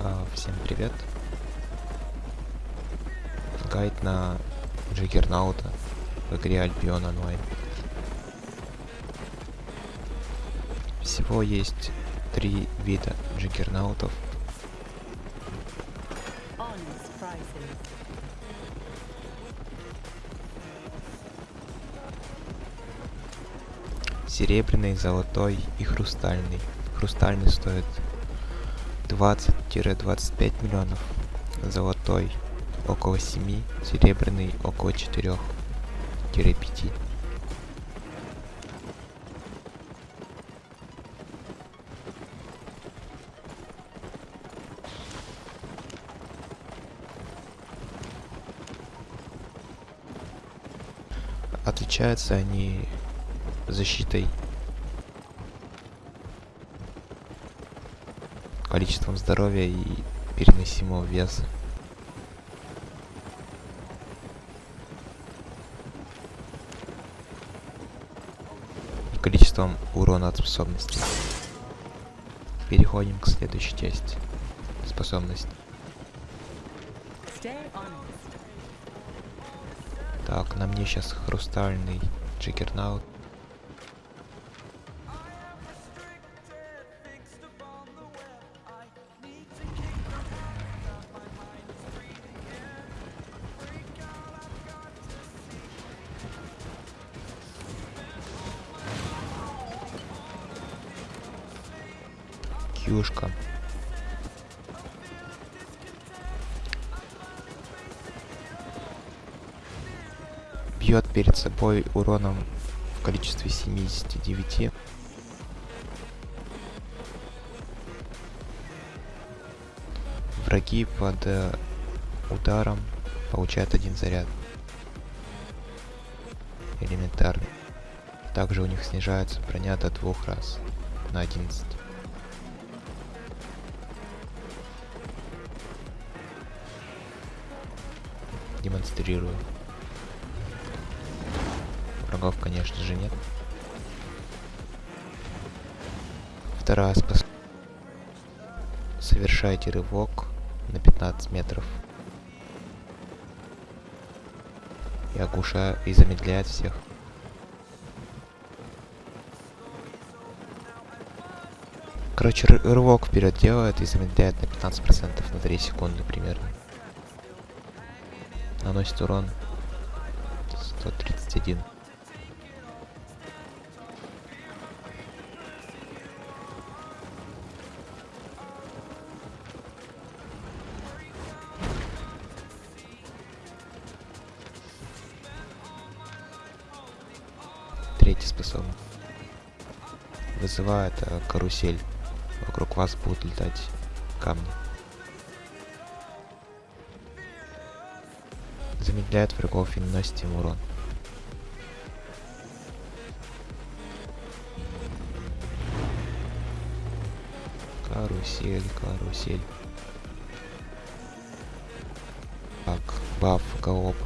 А, всем привет. Гайд на Джиггернаута в игре Альбион онлайн. Всего есть три вида джиггернаутов. Серебряный, золотой и хрустальный. Хрустальный стоит 20-25 миллионов. Золотой около 7, серебряный около 4-5. Отличаются они защитой, количеством здоровья и переносимого веса. И количеством урона от способностей. Переходим к следующей части. Способность. Так, на мне сейчас хрустальный джиггернаут. Кьюшка. Бьет перед собой уроном в количестве 79. Враги под э, ударом получают один заряд. Элементарный. Также у них снижается броня до двух раз на 11. Демонстрирую. Врагов, конечно же, нет. Вторая способность. Совершайте рывок на 15 метров. И оглушает и замедляет всех. Короче, ры- рывок вперед делает и замедляет на 15% на 3 секунды примерно наносит урон 131. Третий способность. Вызывает э, карусель. Вокруг вас будут летать камни. Замедляет врагов и наносит им урон. Карусель, карусель. Так, баф, галоп.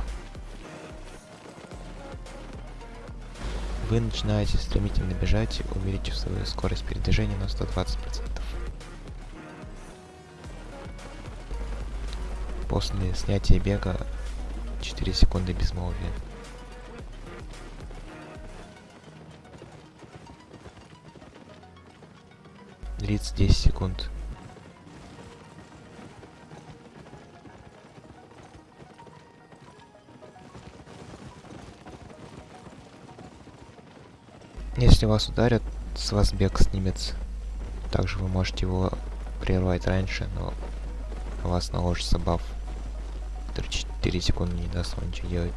Вы начинаете стремительно бежать, увеличив свою скорость передвижения на 120%. После снятия бега 4 секунды безмолвия. Длится 10 секунд. Если вас ударят, с вас бег снимется. Также вы можете его прервать раньше, но у вас наложится баф, который 4 секунды не даст вам ничего делать.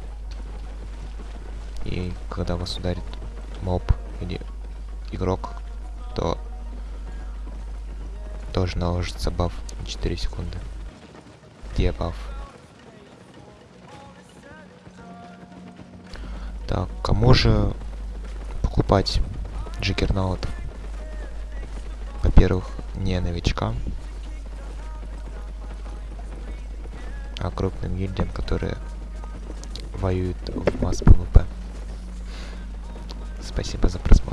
И когда вас ударит моб или игрок, то тоже наложится баф на 4 секунды. Где баф? Так, кому же покупать juggernaut ов? Во-первых, не новичкам, а крупным гильдиям, которые воюют в mass PvP. Спасибо за просмотр.